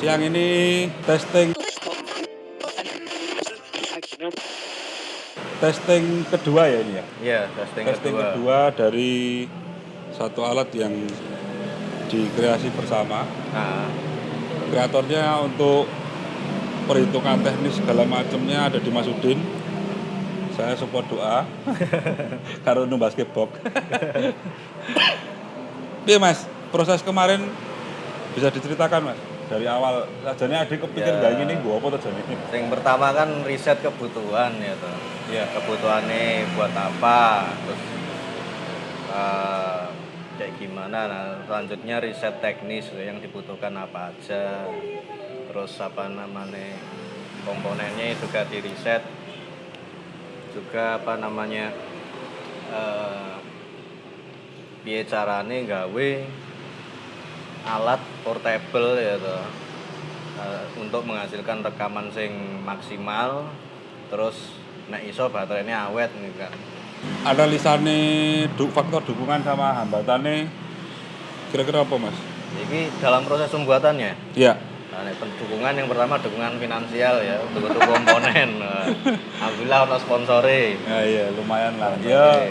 Siang ini testing testing kedua ya ini ya. Iya, testing, Testing kedua. kedua dari satu alat yang dikreasi bersama. Nah, Kreatornya untuk perhitungan teknis segala macamnya ada di Mas Udin. Saya support doa. Karo nu basketball. Iya Mas, proses kemarin bisa diceritakan Mas dari awal sajane adik kepikir Ya. gak gini gua apa tuh jane? yang pertama kan riset kebutuhan ya toh. Iya. Kebutuhannya buat apa, terus eh, kayak gimana. Nah, selanjutnya riset teknis yang dibutuhkan apa aja. Terus apa namanya komponennya juga di riset. Juga apa namanya eh piye carane gawe alat portable ya toh. Eh, untuk menghasilkan rekaman sing maksimal terus nek iso baterainya awet nih kan Ada lisane du, faktor dukungan sama hambatannya kira-kira apa Mas? jadi dalam proses pembuatannya Iya. nah, dukungan yang pertama dukungan finansial ya untuk untuk komponen Nah, alhamdulillah ono sponsore Ya iya lumayan lah. Ya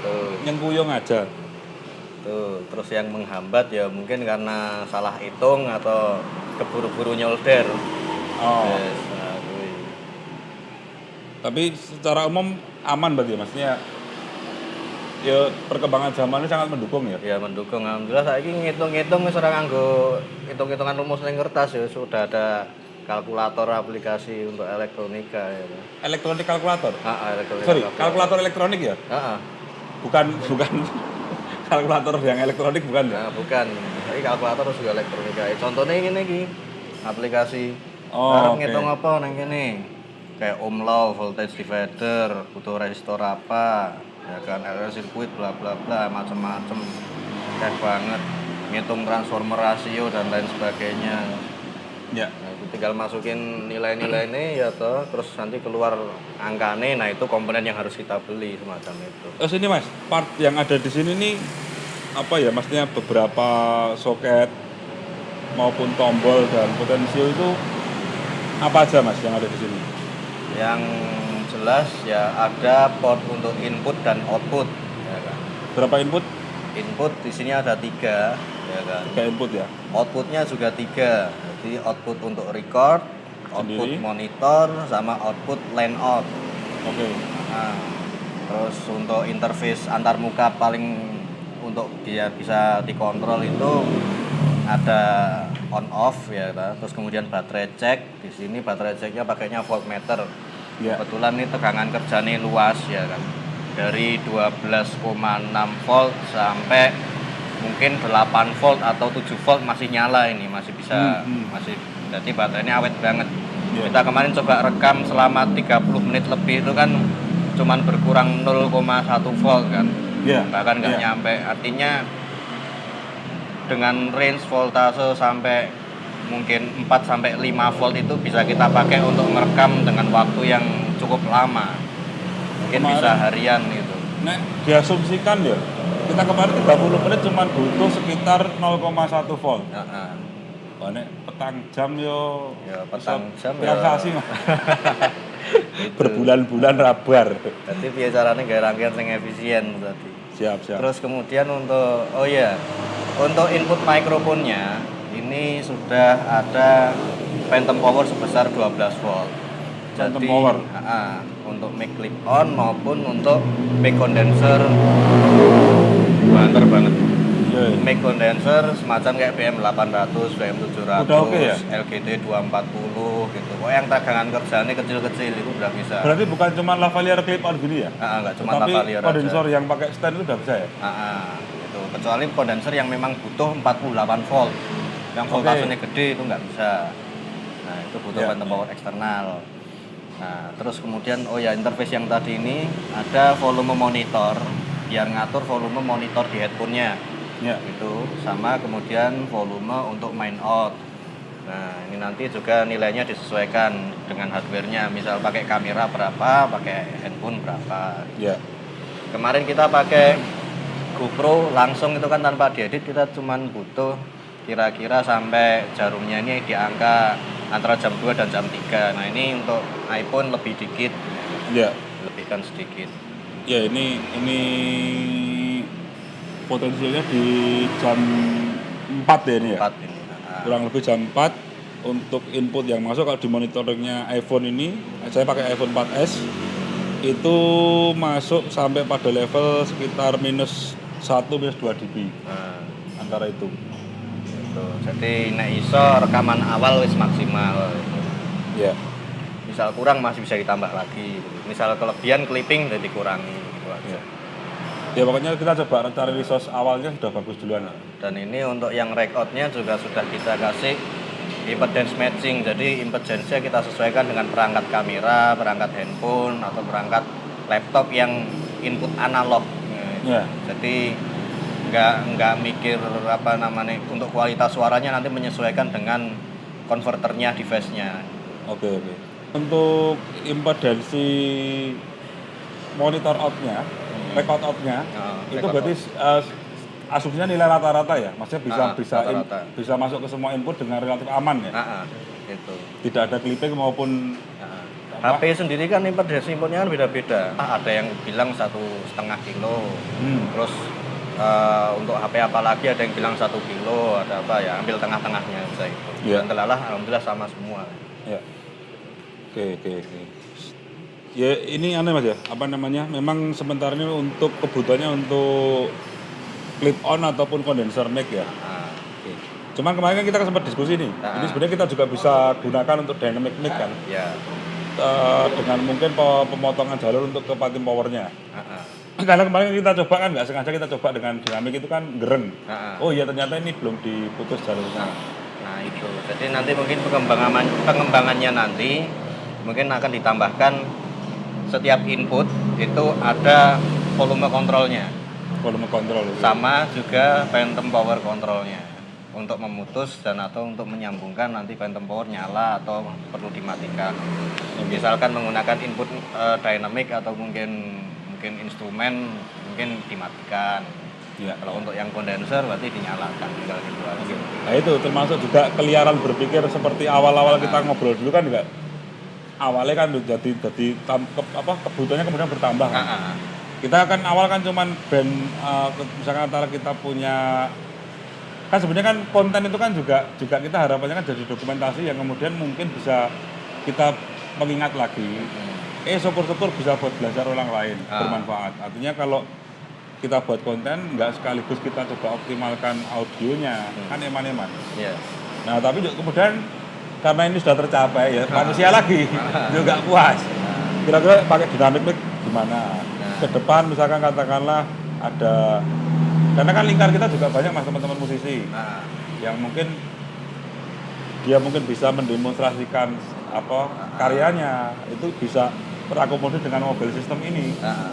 tuh nyengkuyung aja. Tuh terus yang menghambat ya mungkin karena salah hitung atau keburu-buru nyolder Oh. Yes, nah. Tapi secara umum aman berarti ya maksudnya ya perkembangan zaman ini sangat mendukung ya. Ya mendukung alhamdulillah saya ini ngitung-ngitung wis ora nganggo hitung-hitungan rumus ning kertas ya sudah ada kalkulator aplikasi untuk elektronika ya. Elektronik kalkulator. Ah, elektronika. Sorry, kalkulator elektronik ya? Heeh. Bukan bukan kalkulator yang elektronik bukan ya? Nah, bukan. Ini kalkulator juga elektronika. Eh, Contohnya ini iki aplikasi. Oh, Arep oke. ngitung apa nang kene? Kayak ohm law, voltage divider, butuh resistor apa, ya kan, RL circuit bla bla bla macam-macam. Kayak banget. Ngitung transformer rasio dan lain sebagainya. Ya. Itu tinggal masukin nilai-nilai ini ya toh, terus nanti keluar angkane, nah itu komponen yang harus kita beli semacam itu. Terus ini Mas, part yang ada di sini nih apa ya? Maksudnya beberapa soket maupun tombol dan potensio itu apa aja Mas yang ada di sini? Yang jelas ya ada port untuk input dan output, ya kan. Berapa input? Input di sini ada tiga, ya kan. Tiga input ya. Outputnya juga tiga, jadi output untuk record, output Sendiri. monitor, sama output line out. Oke. Nah, terus untuk interface antar muka paling untuk dia bisa dikontrol itu ada on off ya kan. terus kemudian baterai cek di sini baterai ceknya pakainya voltmeter Ya. kebetulan ini tegangan kerjanya luas ya kan dari 12,6 volt sampai mungkin 8 volt atau 7 volt masih nyala ini masih bisa Hmm, hmm. masih jadi baterainya awet banget Ya. kita kemarin coba rekam selama 30 menit lebih itu kan cuman berkurang 0,1 volt kan Ya. bahkan nggak Ya. nyampe artinya dengan range voltase sampai mungkin 4 sampai 5 volt itu bisa kita pakai untuk merekam dengan waktu yang cukup lama mungkin Kemarin- bisa harian gitu Nek diasumsikan ya, kita kemarin 30 menit cuma butuh sekitar 0,1 volt. Heeh. Wah, nek petang jam yo Ya, petang jam ya. Itu. berbulan-bulan rabar. jadi biar caranya gaya rangkaian yang efisien tadi Siap, siap. Terus kemudian untuk oh ya, untuk input mikrofonnya ini sudah ada phantom power sebesar 12 volt. Phantom Jadi, power. ah, untuk mic clip on maupun untuk mic condenser banter banget. Iya, iya. Mic condenser semacam kayak BM800, BM700, Udah oke ya? LGD 240 gitu. Oh yang tegangan kerjanya kecil-kecil itu udah bisa. Berarti bukan cuma lavalier clip on gini ya? Ah, nggak cuma Tapi lavalier aja. kondensor yang pakai stand itu udah bisa ya? Ah, ah, gitu. Kecuali kondenser yang memang butuh 48 volt. Yang voltasenya gede itu nggak bisa. Nah, itu butuh Ya, phantom ya. power eksternal. Nah, terus kemudian oh ya interface yang tadi ini ada volume monitor biar ngatur volume monitor di headphone-nya. Ya. Gitu. Sama kemudian volume untuk main out. Nah, ini nanti juga nilainya disesuaikan dengan hardware-nya. Misal pakai kamera berapa, pakai handphone berapa. Ya. Kemarin kita pakai GoPro langsung itu kan tanpa diedit kita cuman butuh kira-kira sampai jarumnya ini di angka antara jam 2 dan jam 3 nah ini untuk iPhone lebih dikit ya lebihkan sedikit ya ini ini potensialnya di jam 4 ya ini ya? 4 ini Nah, kurang lebih jam 4 untuk input yang masuk. Kalau di monitoringnya iPhone ini saya pakai iPhone 4s itu masuk sampai pada level sekitar minus 1 minus 2 dB. Nah, antara itu. Gitu. jadi nek iso rekaman awal wis maksimal. Ya misal kurang masih bisa ditambah lagi. Misal kelebihan clipping jadi dikurangi. Gitu aja. ya. Ya pokoknya kita coba cari resource awalnya sudah bagus duluan dan ini untuk yang recordnya juga sudah kita kasih impedance matching. Jadi impedance-nya kita sesuaikan dengan perangkat kamera perangkat handphone atau perangkat laptop yang input analog. Ya. Jadi nggak nggak mikir apa namanya untuk kualitas suaranya nanti menyesuaikan dengan konverternya device-nya. Oke oke untuk impedansi monitor outnya record outnya Nah, itu record berarti uh, asumsinya nilai rata-rata ya maksudnya bisa Ah, bisa in- rata-rata. bisa masuk ke semua input dengan relatif aman ya Nah, ah, gitu tidak ada clipping maupun Nah? HP sendiri kan impedance inputnya kan beda-beda. Ada yang bilang satu setengah kilo, hmm, terus eh, untuk HP apa lagi ada yang bilang satu kilo, ada apa ya ambil tengah-tengahnya bisa itu. Iya. Dan telalah alhamdulillah sama semua. ya oke oke oke ya ini aneh mas ya apa namanya memang sementara ini untuk kebutuhannya untuk clip on ataupun condenser mic ya Nah, Oke. Cuman kemarin kan kita sempat diskusi nih. Ah. Ini sebenarnya kita juga bisa gunakan untuk dynamic mic kan. ya. Eh, dengan mungkin pe- pemotongan jalur untuk ke patin powernya. Nah, ah. Karena kemarin kita coba kan nggak sengaja kita coba dengan dinamik itu kan gereng. Nah, ah. Oh iya ternyata ini belum diputus jalurnya. Nah itu, jadi nanti mungkin pengembangan pengembangannya nanti mungkin akan ditambahkan setiap input itu ada volume kontrolnya, Volume kontrol sama juga phantom power kontrolnya untuk memutus dan atau untuk menyambungkan nanti phantom power nyala atau perlu dimatikan. Misalkan menggunakan input eh, dynamic atau mungkin mungkin instrumen mungkin dimatikan. Ya. Kalau untuk yang kondenser berarti dinyalakan tinggal gitu aja. Nah itu termasuk juga keliaran berpikir seperti awal-awal kita ngobrol dulu kan juga awalnya kan jadi jadi tam- ke- apa kebutuhannya kemudian bertambah kan. Ah, ah. kita kan awal kan cuman band uh, misalkan antara kita punya kan sebenarnya kan konten itu kan juga juga kita harapannya kan jadi dokumentasi yang kemudian mungkin bisa kita mengingat lagi eh syukur-syukur bisa buat belajar orang lain Ah. bermanfaat artinya kalau kita buat konten nggak sekaligus kita coba optimalkan audionya kan eman-eman Iya. nah tapi kemudian karena ini sudah tercapai ya. Manusia lagi. Juga puas. Kira-kira pakai dynamic mic gimana? Ke depan misalkan katakanlah ada karena kan lingkar kita juga banyak mas teman-teman musisi. Nah, yang mungkin dia mungkin bisa mendemonstrasikan apa karyanya. Itu bisa terakomodir dengan mobil sistem ini. Nah,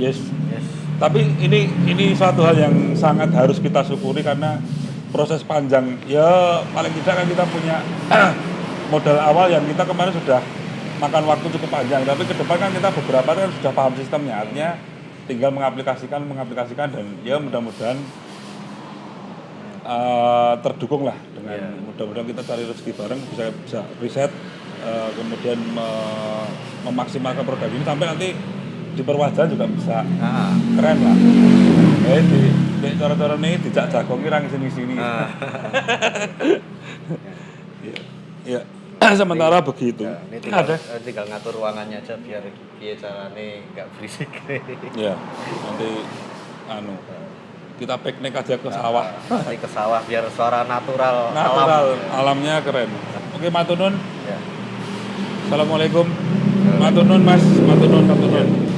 yes. Yes. tapi ini ini suatu hal yang sangat harus kita syukuri karena proses panjang. Ya paling tidak kan kita punya modal awal yang kita kemarin sudah makan waktu cukup panjang. Tapi ke depan kan kita beberapa kan sudah paham sistemnya. Artinya tinggal mengaplikasikan mengaplikasikan dan ya mudah-mudahan eh, terdukung lah dengan Iya. mudah-mudahan kita cari rezeki bareng bisa bisa riset eh, kemudian me- memaksimalkan produk ini. Sampai nanti di perwajahan juga bisa. Nah, keren lah. Eh di cara-cara ini dijak jagongi orang sini sini nah. ya sementara begitu. Ya, ini tinggal, ada. eh, tinggal ngatur ruangannya aja biar dia caranya nggak berisik. ya nanti anu kita piknik aja ke sawah. Nanti ke sawah biar suara natural, natural. alam. alamnya keren. Oke matunun Ya. assalamualaikum. Matunun mas. Matunun matunun